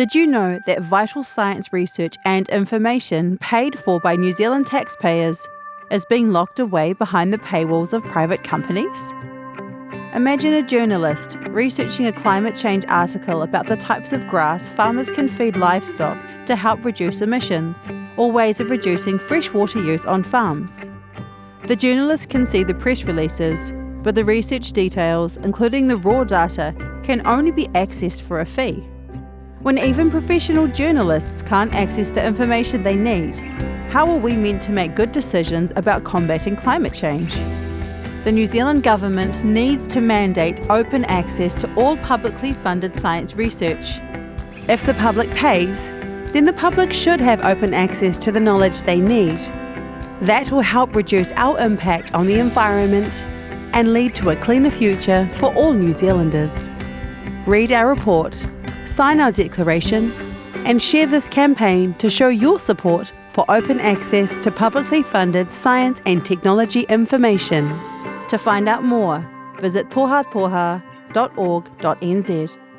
Did you know that vital science research and information paid for by New Zealand taxpayers is being locked away behind the paywalls of private companies? Imagine a journalist researching a climate change article about the types of grass farmers can feed livestock to help reduce emissions, or ways of reducing freshwater use on farms. The journalist can see the press releases, but the research details, including the raw data, can only be accessed for a fee. When even professional journalists can't access the information they need, how are we meant to make good decisions about combating climate change? The New Zealand Government needs to mandate open access to all publicly funded science research. If the public pays, then the public should have open access to the knowledge they need. That will help reduce our impact on the environment and lead to a cleaner future for all New Zealanders. Read our report sign our declaration, and share this campaign to show your support for open access to publicly funded science and technology information. To find out more, visit tohatoha.org.nz.